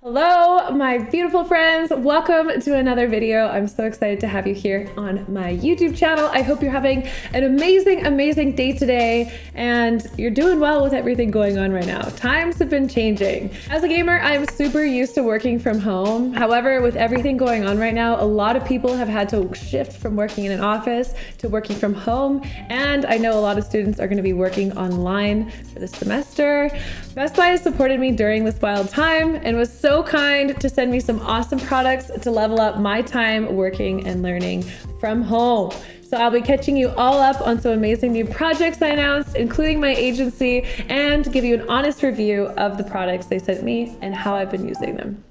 Hello, my beautiful friends. Welcome to another video. I'm so excited to have you here on my YouTube channel. I hope you're having an amazing, amazing day today and you're doing well with everything going on right now. Times have been changing. As a gamer, I'm super used to working from home. However, with everything going on right now, a lot of people have had to shift from working in an office to working from home. And I know a lot of students are going to be working online for the semester. Best Buy has supported me during this wild time and was so so kind to send me some awesome products to level up my time working and learning from home. So I'll be catching you all up on some amazing new projects I announced, including my agency, and give you an honest review of the products they sent me and how I've been using them.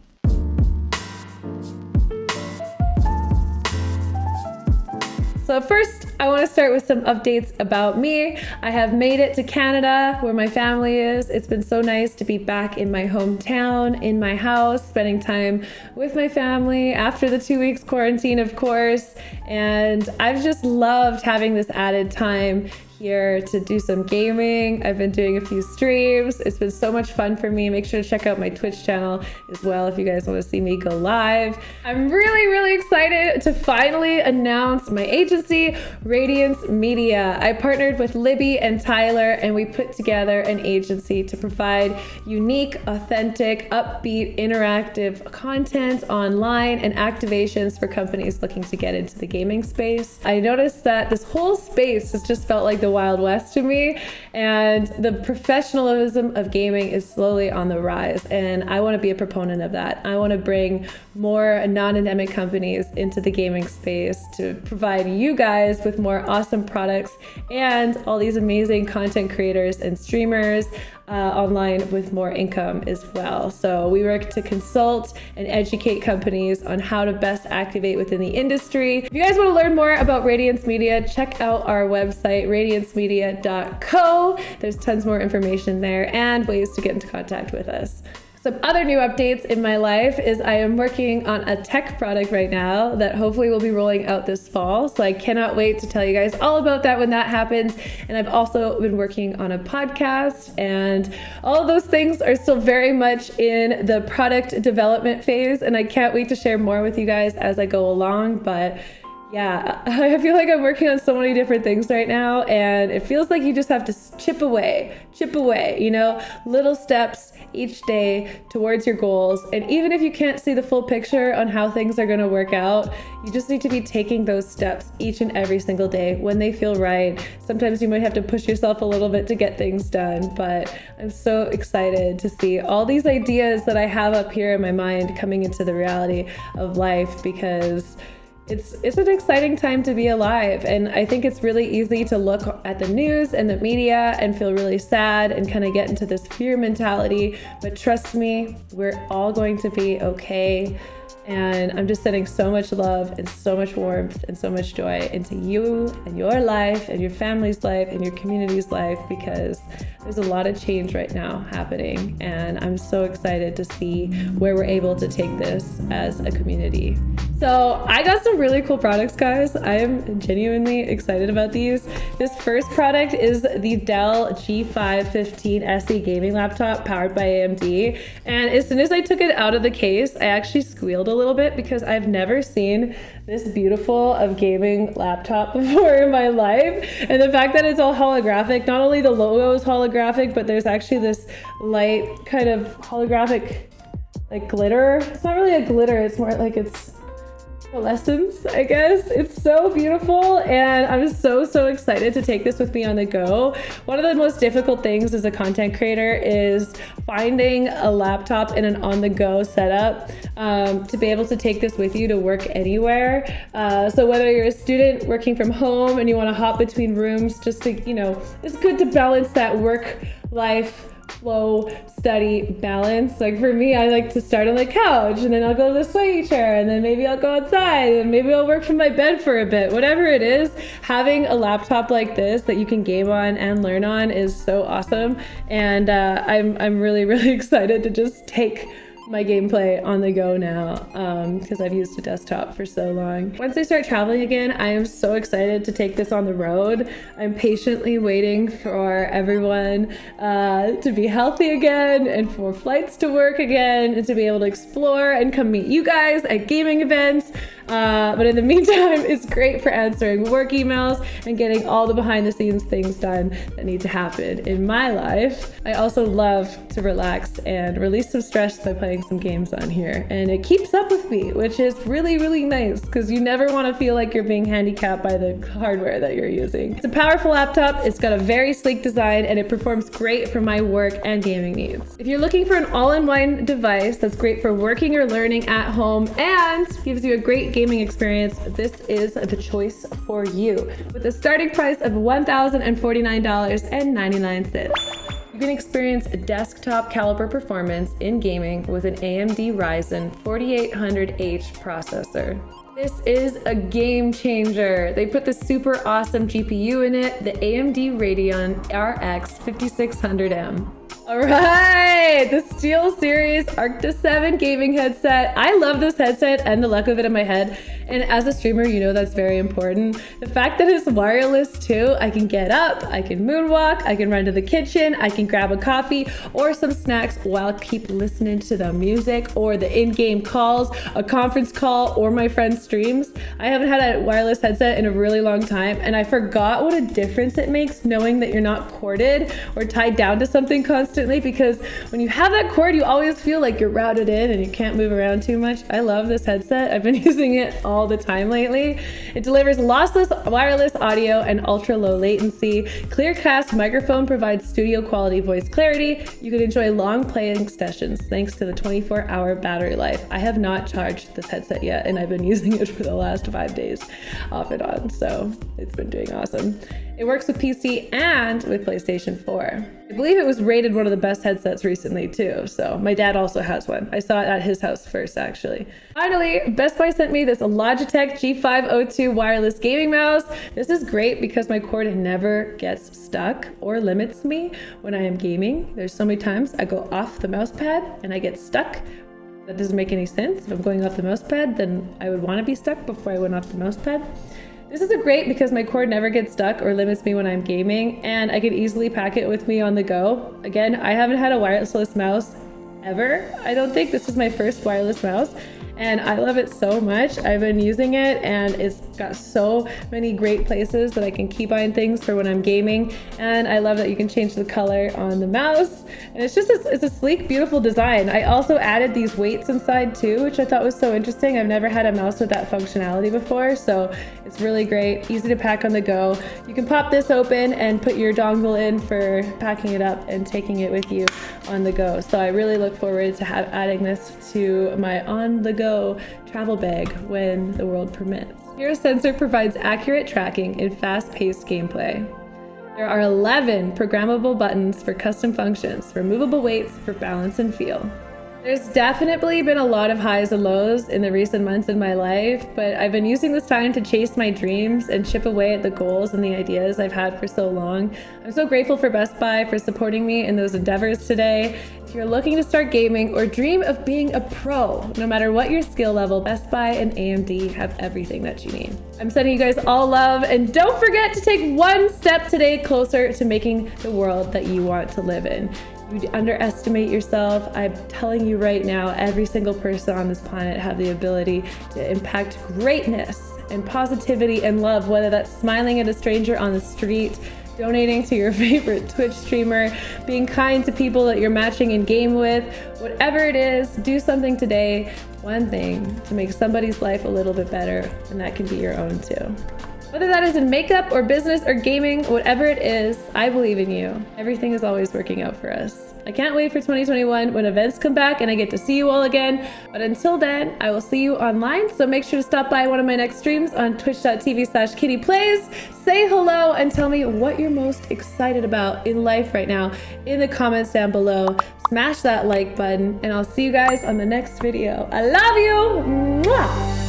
So first, I want to start with some updates about me. I have made it to Canada, where my family is. It's been so nice to be back in my hometown, in my house, spending time with my family after the two weeks quarantine, of course. And I've just loved having this added time here to do some gaming. I've been doing a few streams. It's been so much fun for me. Make sure to check out my Twitch channel as well if you guys want to see me go live. I'm really, really excited to finally announce my agency, Radiance Media. I partnered with Libby and Tyler and we put together an agency to provide unique, authentic, upbeat, interactive content online and activations for companies looking to get into the gaming space. I noticed that this whole space has just felt like the the Wild West to me. And the professionalism of gaming is slowly on the rise. And I want to be a proponent of that. I want to bring more non-endemic companies into the gaming space to provide you guys with more awesome products and all these amazing content creators and streamers uh, online with more income as well. So we work to consult and educate companies on how to best activate within the industry. If you guys want to learn more about Radiance Media, check out our website, radiancemedia.co. There's tons more information there and ways to get into contact with us. Some other new updates in my life is I am working on a tech product right now that hopefully will be rolling out this fall. So I cannot wait to tell you guys all about that when that happens. And I've also been working on a podcast and all of those things are still very much in the product development phase. And I can't wait to share more with you guys as I go along. But yeah, I feel like I'm working on so many different things right now, and it feels like you just have to chip away, chip away, you know, little steps each day towards your goals. And even if you can't see the full picture on how things are going to work out, you just need to be taking those steps each and every single day when they feel right. Sometimes you might have to push yourself a little bit to get things done, but I'm so excited to see all these ideas that I have up here in my mind coming into the reality of life because it's it's an exciting time to be alive and i think it's really easy to look at the news and the media and feel really sad and kind of get into this fear mentality but trust me we're all going to be okay and I'm just sending so much love and so much warmth and so much joy into you and your life and your family's life and your community's life because there's a lot of change right now happening. And I'm so excited to see where we're able to take this as a community. So I got some really cool products, guys. I am genuinely excited about these. This first product is the Dell G515 SE gaming laptop powered by AMD. And as soon as I took it out of the case, I actually squealed a little bit because I've never seen this beautiful of gaming laptop before in my life. And the fact that it's all holographic, not only the logo is holographic, but there's actually this light kind of holographic like glitter. It's not really a glitter, it's more like it's lessons, I guess. It's so beautiful and I'm so, so excited to take this with me on the go. One of the most difficult things as a content creator is finding a laptop in an on-the-go setup um, to be able to take this with you to work anywhere. Uh, so whether you're a student working from home and you want to hop between rooms just to, you know, it's good to balance that work life flow study balance. Like for me i like to start on the couch and then i'll go to the sway chair and then maybe i'll go outside and maybe i'll work from my bed for a bit. Whatever it is having a laptop like this that you can game on and learn on is so awesome. And uh, i'm i'm really really excited to just take my gameplay on the go now because um, I've used a desktop for so long. Once I start traveling again, I am so excited to take this on the road. I'm patiently waiting for everyone uh, to be healthy again and for flights to work again and to be able to explore and come meet you guys at gaming events. Uh, but in the meantime, it's great for answering work emails and getting all the behind the scenes things done that need to happen in my life. I also love to relax and release some stress by playing some games on here. And it keeps up with me, which is really, really nice because you never want to feel like you're being handicapped by the hardware that you're using. It's a powerful laptop, it's got a very sleek design, and it performs great for my work and gaming needs. If you're looking for an all-in-one device that's great for working or learning at home and gives you a great gaming experience, this is the choice for you. With a starting price of $1,049.99. You can experience desktop caliber performance in gaming with an AMD Ryzen 4800H processor. This is a game changer. They put the super awesome GPU in it, the AMD Radeon RX 5600M. All right, the SteelSeries Arctis 7 gaming headset. I love this headset and the look of it in my head. And as a streamer, you know that's very important. The fact that it's wireless too, I can get up, I can moonwalk, I can run to the kitchen, I can grab a coffee or some snacks while keep listening to the music or the in-game calls, a conference call, or my friend's streams. I haven't had a wireless headset in a really long time, and I forgot what a difference it makes knowing that you're not corded or tied down to something constantly because when you have that cord, you always feel like you're routed in and you can't move around too much. I love this headset. I've been using it all all the time lately. It delivers lossless wireless audio and ultra low latency. Clearcast microphone provides studio quality voice clarity. You can enjoy long playing sessions thanks to the 24 hour battery life. I have not charged this headset yet and I've been using it for the last five days off and on. So it's been doing awesome. It works with PC and with PlayStation 4. I believe it was rated one of the best headsets recently too, so my dad also has one. I saw it at his house first actually. Finally, Best Buy sent me this Logitech G502 wireless gaming mouse. This is great because my cord never gets stuck or limits me when I am gaming. There's so many times I go off the mouse pad and I get stuck that doesn't make any sense. If I'm going off the mouse pad, then I would want to be stuck before I went off the mouse pad. This is a great because my cord never gets stuck or limits me when I'm gaming and I can easily pack it with me on the go. Again, I haven't had a wireless mouse ever. I don't think this is my first wireless mouse and I love it so much. I've been using it and it's got so many great places that I can keybind things for when I'm gaming. And I love that you can change the color on the mouse. And it's just, a, it's a sleek, beautiful design. I also added these weights inside too, which I thought was so interesting. I've never had a mouse with that functionality before. So it's really great, easy to pack on the go. You can pop this open and put your dongle in for packing it up and taking it with you on the go. So I really look forward to have adding this to my on the go travel bag when the world permits. Your sensor provides accurate tracking in fast-paced gameplay. There are 11 programmable buttons for custom functions, removable weights for balance and feel. There's definitely been a lot of highs and lows in the recent months in my life, but I've been using this time to chase my dreams and chip away at the goals and the ideas I've had for so long. I'm so grateful for Best Buy for supporting me in those endeavors today. If you're looking to start gaming or dream of being a pro, no matter what your skill level, Best Buy and AMD have everything that you need. I'm sending you guys all love and don't forget to take one step today closer to making the world that you want to live in. You underestimate yourself. I'm telling you right now, every single person on this planet have the ability to impact greatness and positivity and love, whether that's smiling at a stranger on the street, donating to your favorite Twitch streamer, being kind to people that you're matching in game with, whatever it is, do something today, one thing to make somebody's life a little bit better, and that can be your own too. Whether that is in makeup or business or gaming, whatever it is, I believe in you. Everything is always working out for us. I can't wait for 2021 when events come back and I get to see you all again. But until then, I will see you online. So make sure to stop by one of my next streams on twitch.tv slash kittyplays. Say hello and tell me what you're most excited about in life right now in the comments down below. Smash that like button and I'll see you guys on the next video. I love you. Mwah!